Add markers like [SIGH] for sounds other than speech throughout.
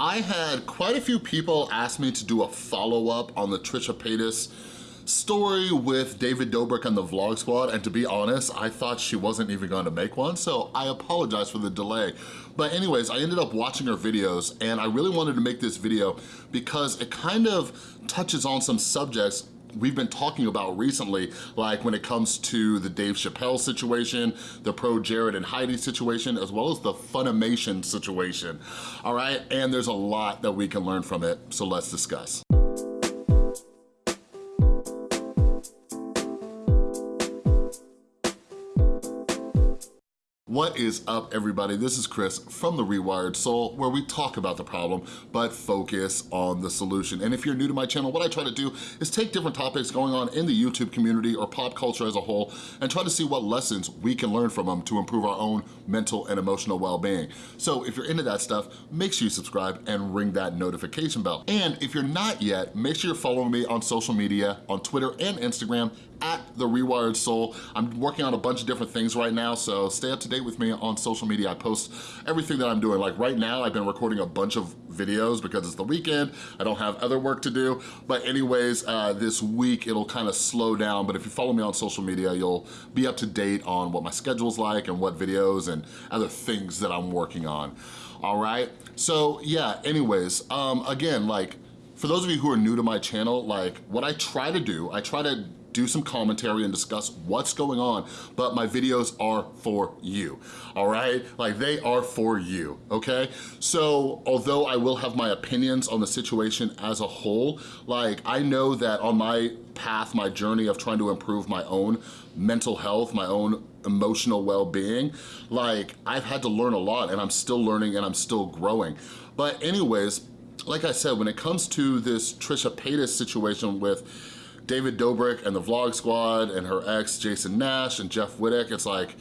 I had quite a few people ask me to do a follow-up on the Trisha Paytas story with David Dobrik and the Vlog Squad, and to be honest, I thought she wasn't even gonna make one, so I apologize for the delay. But anyways, I ended up watching her videos, and I really wanted to make this video because it kind of touches on some subjects we've been talking about recently, like when it comes to the Dave Chappelle situation, the pro Jared and Heidi situation, as well as the Funimation situation, all right? And there's a lot that we can learn from it, so let's discuss. What is up everybody? This is Chris from The Rewired Soul where we talk about the problem but focus on the solution. And if you're new to my channel, what I try to do is take different topics going on in the YouTube community or pop culture as a whole and try to see what lessons we can learn from them to improve our own mental and emotional well-being. So if you're into that stuff, make sure you subscribe and ring that notification bell. And if you're not yet, make sure you're following me on social media, on Twitter and Instagram at The Rewired Soul. I'm working on a bunch of different things right now, so stay up to date with me on social media. I post everything that I'm doing. Like right now, I've been recording a bunch of videos because it's the weekend. I don't have other work to do. But anyways, uh, this week it'll kind of slow down. But if you follow me on social media, you'll be up to date on what my schedule's like and what videos and other things that I'm working on. All right, so yeah, anyways, um, again, like, for those of you who are new to my channel, like what I try to do, I try to do some commentary and discuss what's going on, but my videos are for you, all right? Like they are for you, okay? So although I will have my opinions on the situation as a whole, like I know that on my path, my journey of trying to improve my own mental health, my own emotional well-being, like I've had to learn a lot and I'm still learning and I'm still growing. But anyways, like I said, when it comes to this Trisha Paytas situation with David Dobrik and the Vlog Squad and her ex, Jason Nash and Jeff Wittek, it's like,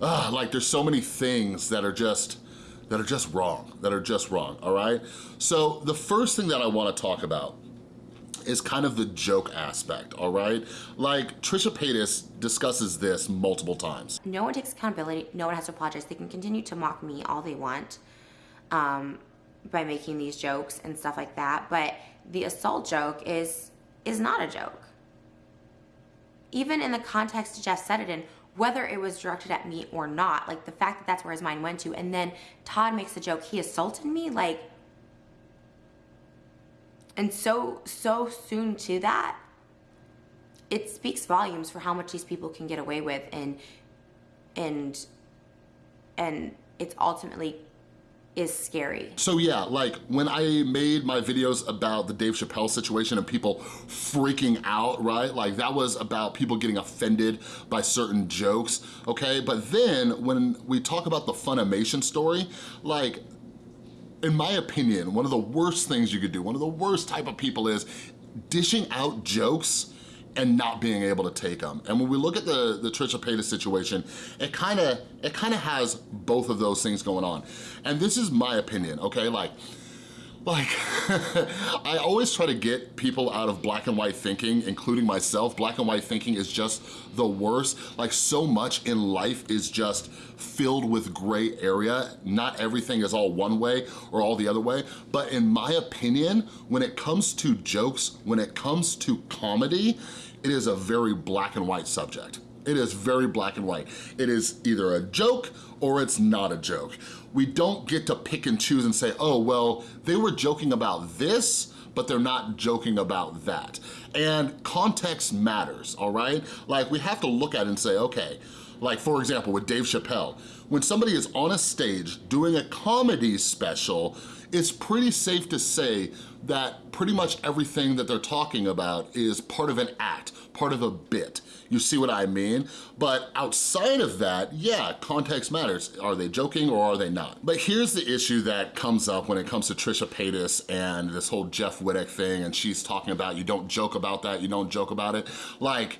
uh, like there's so many things that are just, that are just wrong, that are just wrong, all right? So the first thing that I wanna talk about is kind of the joke aspect, all right? Like, Trisha Paytas discusses this multiple times. No one takes accountability, no one has to apologize. They can continue to mock me all they want um, by making these jokes and stuff like that, but the assault joke is is not a joke even in the context Jeff said it in, whether it was directed at me or not, like the fact that that's where his mind went to, and then Todd makes the joke, he assaulted me, like, and so, so soon to that, it speaks volumes for how much these people can get away with and, and, and it's ultimately is scary. So yeah, like when I made my videos about the Dave Chappelle situation and people freaking out, right? Like that was about people getting offended by certain jokes, okay? But then when we talk about the Funimation story, like in my opinion, one of the worst things you could do, one of the worst type of people is dishing out jokes and not being able to take them. And when we look at the, the Trisha Paytas situation, it kinda, it kinda has both of those things going on. And this is my opinion, okay? Like, like, [LAUGHS] I always try to get people out of black and white thinking, including myself. Black and white thinking is just the worst. Like so much in life is just filled with gray area. Not everything is all one way or all the other way. But in my opinion, when it comes to jokes, when it comes to comedy, it is a very black and white subject. It is very black and white. It is either a joke or it's not a joke. We don't get to pick and choose and say, oh, well, they were joking about this, but they're not joking about that. And context matters, all right? Like we have to look at it and say, okay, like for example, with Dave Chappelle, when somebody is on a stage doing a comedy special, it's pretty safe to say that pretty much everything that they're talking about is part of an act, part of a bit. You see what I mean? But outside of that, yeah, context matters. Are they joking or are they not? But here's the issue that comes up when it comes to Trisha Paytas and this whole Jeff Wittek thing, and she's talking about you don't joke about that, you don't joke about it. Like,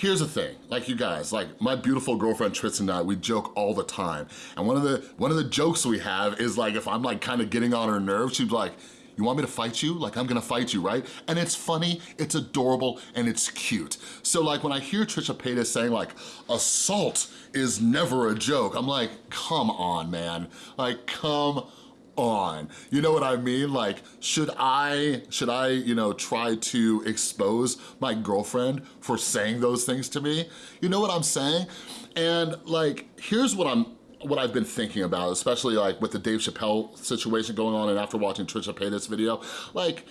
Here's the thing, like you guys, like my beautiful girlfriend Tristan and I, we joke all the time. And one of the one of the jokes we have is like if I'm like kind of getting on her nerves, she's like, you want me to fight you? Like I'm gonna fight you, right? And it's funny, it's adorable, and it's cute. So like when I hear Trisha Paytas saying like, assault is never a joke, I'm like, come on, man. Like, come on. You know what I mean? Like, should I, should I, you know, try to expose my girlfriend for saying those things to me? You know what I'm saying? And like, here's what I'm, what I've been thinking about, especially like with the Dave Chappelle situation going on and after watching Trisha Paytas video, like,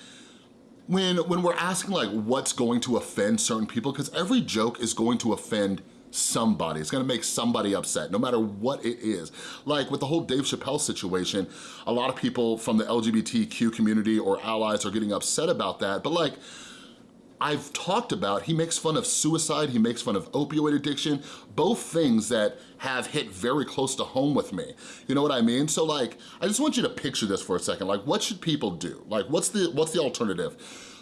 when, when we're asking like what's going to offend certain people, because every joke is going to offend somebody. It's gonna make somebody upset, no matter what it is. Like with the whole Dave Chappelle situation, a lot of people from the LGBTQ community or allies are getting upset about that, but like, I've talked about, he makes fun of suicide, he makes fun of opioid addiction, both things that have hit very close to home with me. You know what I mean? So like, I just want you to picture this for a second. Like, what should people do? Like, what's the, what's the alternative?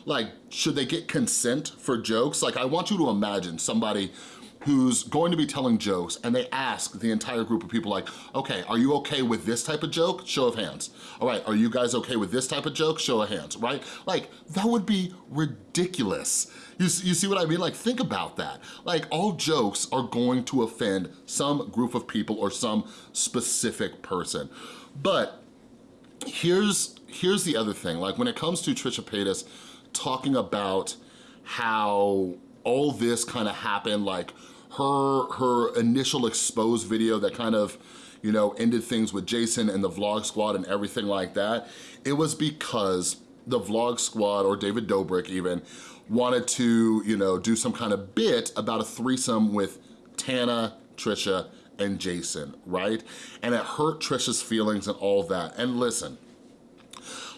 Like, should they get consent for jokes? Like, I want you to imagine somebody who's going to be telling jokes and they ask the entire group of people like, okay, are you okay with this type of joke? Show of hands. All right, are you guys okay with this type of joke? Show of hands, right? Like, that would be ridiculous. You, you see what I mean? Like, think about that. Like, all jokes are going to offend some group of people or some specific person. But here's, here's the other thing. Like, when it comes to Trisha Paytas talking about how all this kind of happened, like her, her initial exposed video that kind of, you know, ended things with Jason and the Vlog Squad and everything like that, it was because the Vlog Squad, or David Dobrik even, wanted to, you know, do some kind of bit about a threesome with Tana, Trisha, and Jason, right? And it hurt Trisha's feelings and all that. And listen,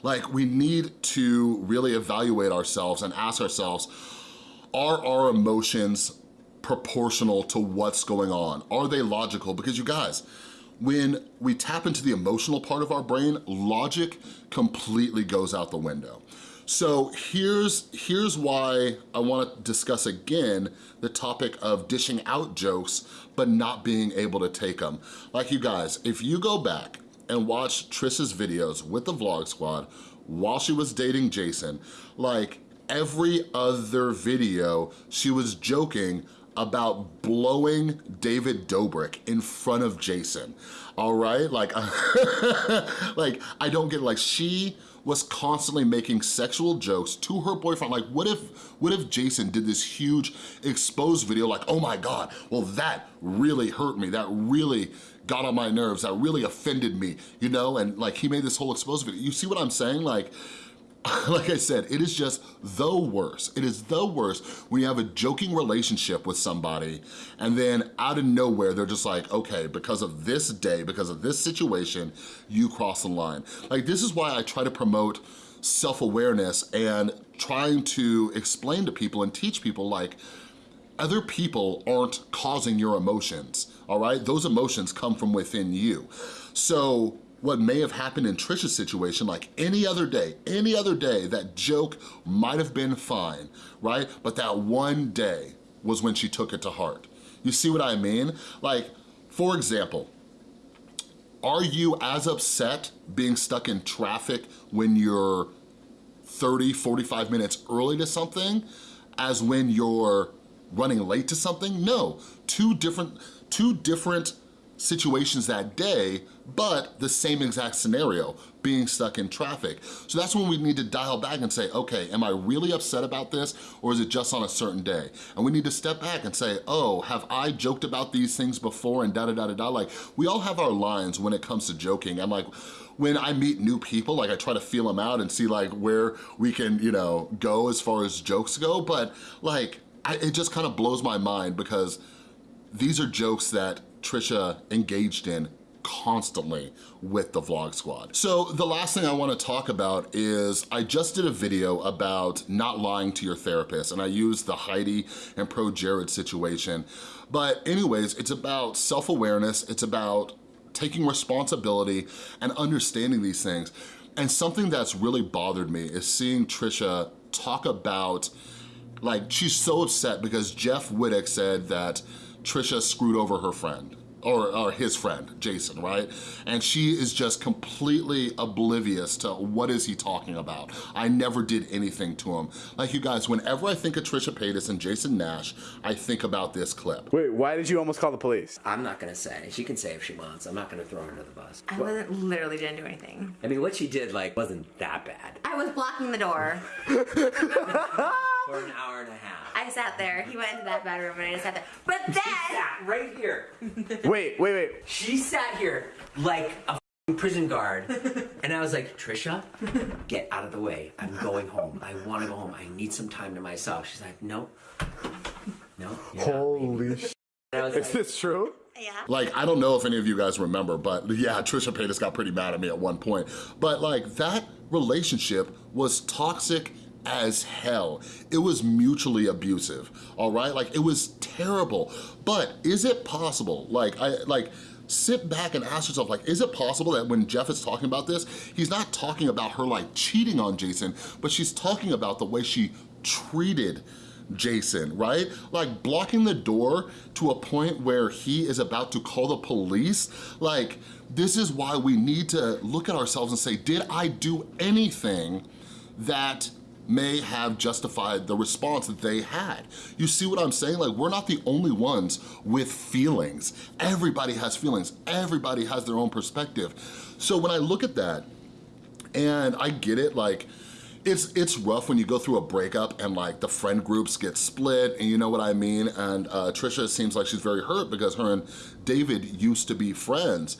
like we need to really evaluate ourselves and ask ourselves, are our emotions proportional to what's going on? Are they logical? Because you guys, when we tap into the emotional part of our brain, logic completely goes out the window. So here's, here's why I wanna discuss again the topic of dishing out jokes but not being able to take them. Like you guys, if you go back and watch Trisha's videos with the Vlog Squad while she was dating Jason, like every other video, she was joking about blowing David Dobrik in front of Jason, all right? Like, [LAUGHS] like I don't get, like she was constantly making sexual jokes to her boyfriend. Like, what if, what if Jason did this huge exposed video like, oh my God, well that really hurt me, that really got on my nerves, that really offended me, you know? And like, he made this whole exposed video. You see what I'm saying? Like, [LAUGHS] like I said, it is just the worst. It is the worst when you have a joking relationship with somebody and then out of nowhere, they're just like, okay, because of this day, because of this situation, you cross the line. Like this is why I try to promote self-awareness and trying to explain to people and teach people like, other people aren't causing your emotions, all right? Those emotions come from within you. So what may have happened in Trisha's situation, like any other day, any other day, that joke might have been fine, right? But that one day was when she took it to heart. You see what I mean? Like, for example, are you as upset being stuck in traffic when you're 30, 45 minutes early to something as when you're running late to something? No, two different, two different situations that day, but the same exact scenario, being stuck in traffic. So that's when we need to dial back and say, okay, am I really upset about this or is it just on a certain day? And we need to step back and say, oh, have I joked about these things before and da da da da da. Like, we all have our lines when it comes to joking. I'm like, when I meet new people, like I try to feel them out and see like where we can, you know, go as far as jokes go. But like, I, it just kind of blows my mind because these are jokes that Trisha engaged in constantly with the Vlog Squad. So the last thing I wanna talk about is I just did a video about not lying to your therapist and I used the Heidi and Pro Jared situation. But anyways, it's about self-awareness, it's about taking responsibility and understanding these things. And something that's really bothered me is seeing Trisha talk about, like she's so upset because Jeff Wittek said that Trisha screwed over her friend, or, or, his friend, Jason, right? And she is just completely oblivious to what is he talking about. I never did anything to him. Like you guys, whenever I think of Trisha Paytas and Jason Nash, I think about this clip. Wait, why did you almost call the police? I'm not gonna say. She can say if she wants. I'm not gonna throw her under the bus. I wasn't, literally didn't do anything. I mean, what she did, like, wasn't that bad. I was blocking the door. [LAUGHS] [LAUGHS] For an hour and a half. I sat there. He went into that bedroom and I just sat there. But then She sat right here. Wait, wait, wait. She sat here like a prison guard. And I was like, Trisha, get out of the way. I'm going home. I want to go home. I need some time to myself. She's like, no. No. you're not leaving." Holy [LAUGHS] sh! And I was Is like, this true? Yeah. Like, I don't know if any of you guys remember, but yeah, Trisha Paytas got pretty mad at me at one point. But like, that relationship was toxic as hell. It was mutually abusive, all right? Like, it was terrible. But is it possible, like, I like, sit back and ask yourself, like, is it possible that when Jeff is talking about this, he's not talking about her, like, cheating on Jason, but she's talking about the way she treated Jason, right? Like blocking the door to a point where he is about to call the police. Like, this is why we need to look at ourselves and say, did I do anything that may have justified the response that they had. You see what I'm saying? Like, we're not the only ones with feelings. Everybody has feelings. Everybody has their own perspective. So when I look at that, and I get it, like, it's it's rough when you go through a breakup and like the friend groups get split and you know what I mean and uh, Trisha seems like she's very hurt because her and David used to be friends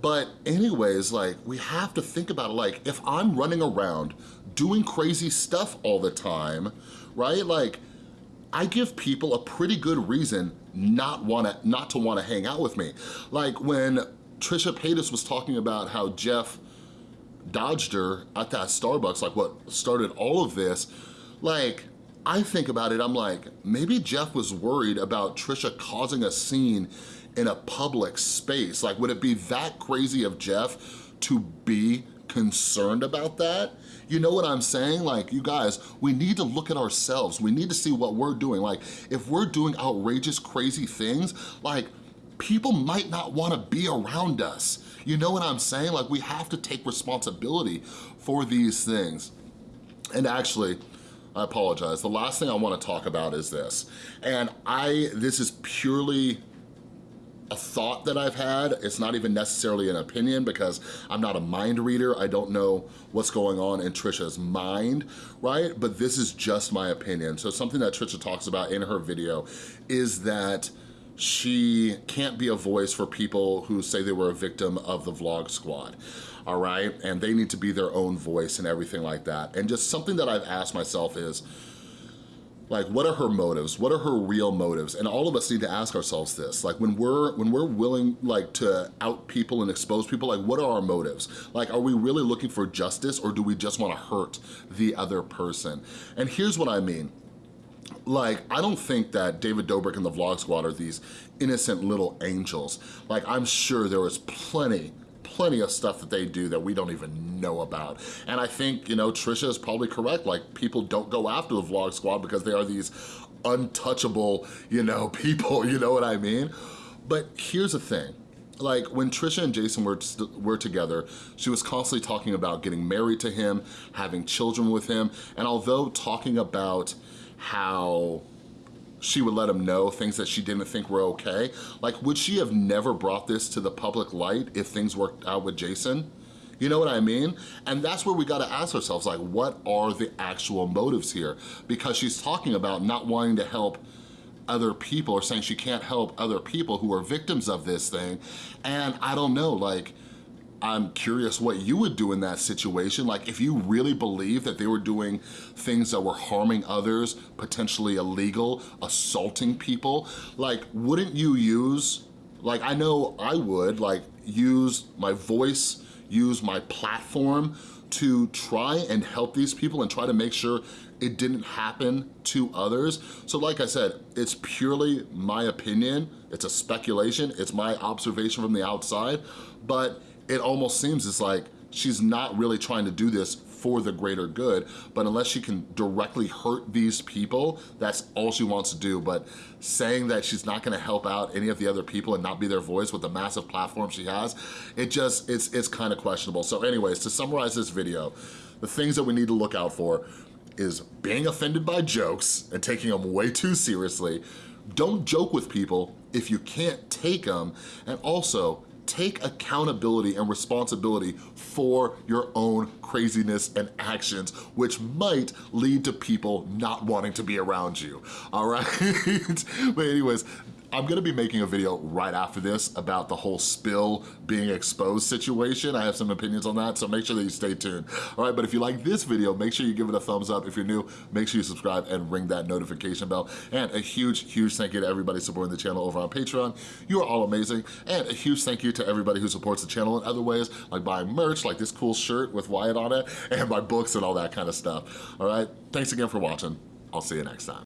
but anyways like we have to think about it like if I'm running around doing crazy stuff all the time right? Like I give people a pretty good reason not wanna not to wanna hang out with me. Like when Trisha Paytas was talking about how Jeff dodged her at that Starbucks, like what started all of this, like, I think about it, I'm like, maybe Jeff was worried about Trisha causing a scene in a public space. Like, would it be that crazy of Jeff to be concerned about that? You know what I'm saying? Like, you guys, we need to look at ourselves. We need to see what we're doing. Like, if we're doing outrageous, crazy things, like, people might not wanna be around us. You know what I'm saying? Like, we have to take responsibility for these things. And actually, I apologize. The last thing I wanna talk about is this. And I, this is purely a thought that I've had. It's not even necessarily an opinion because I'm not a mind reader. I don't know what's going on in Trisha's mind, right? But this is just my opinion. So something that Trisha talks about in her video is that she can't be a voice for people who say they were a victim of the vlog squad, all right? And they need to be their own voice and everything like that. And just something that I've asked myself is, like what are her motives? What are her real motives? And all of us need to ask ourselves this. Like when we're when we're willing like to out people and expose people like what are our motives? Like are we really looking for justice or do we just want to hurt the other person? And here's what i mean. Like, I don't think that David Dobrik and the Vlog Squad are these innocent little angels. Like, I'm sure there was plenty plenty of stuff that they do that we don't even know about. And I think, you know, Trisha is probably correct. Like, people don't go after the Vlog Squad because they are these untouchable, you know, [LAUGHS] people, you know what I mean? But here's the thing. Like, when Trisha and Jason were, were together, she was constantly talking about getting married to him, having children with him, and although talking about how she would let him know things that she didn't think were okay. Like, would she have never brought this to the public light if things worked out with Jason? You know what I mean? And that's where we gotta ask ourselves, like, what are the actual motives here? Because she's talking about not wanting to help other people or saying she can't help other people who are victims of this thing. And I don't know, like, I'm curious what you would do in that situation. Like if you really believe that they were doing things that were harming others, potentially illegal, assaulting people, like wouldn't you use, like I know I would, like use my voice, use my platform to try and help these people and try to make sure it didn't happen to others. So like I said, it's purely my opinion, it's a speculation, it's my observation from the outside, but it almost seems it's like she's not really trying to do this for the greater good, but unless she can directly hurt these people, that's all she wants to do. But saying that she's not gonna help out any of the other people and not be their voice with the massive platform she has, it just, it's, it's kind of questionable. So anyways, to summarize this video, the things that we need to look out for is being offended by jokes and taking them way too seriously. Don't joke with people if you can't take them. And also, take accountability and responsibility for your own craziness and actions, which might lead to people not wanting to be around you, all right? [LAUGHS] but anyways, I'm gonna be making a video right after this about the whole spill being exposed situation. I have some opinions on that, so make sure that you stay tuned. All right, but if you like this video, make sure you give it a thumbs up. If you're new, make sure you subscribe and ring that notification bell. And a huge, huge thank you to everybody supporting the channel over on Patreon. You are all amazing. And a huge thank you to everybody who supports the channel in other ways, like buying merch, like this cool shirt with Wyatt on it, and my books and all that kind of stuff. All right, thanks again for watching. I'll see you next time.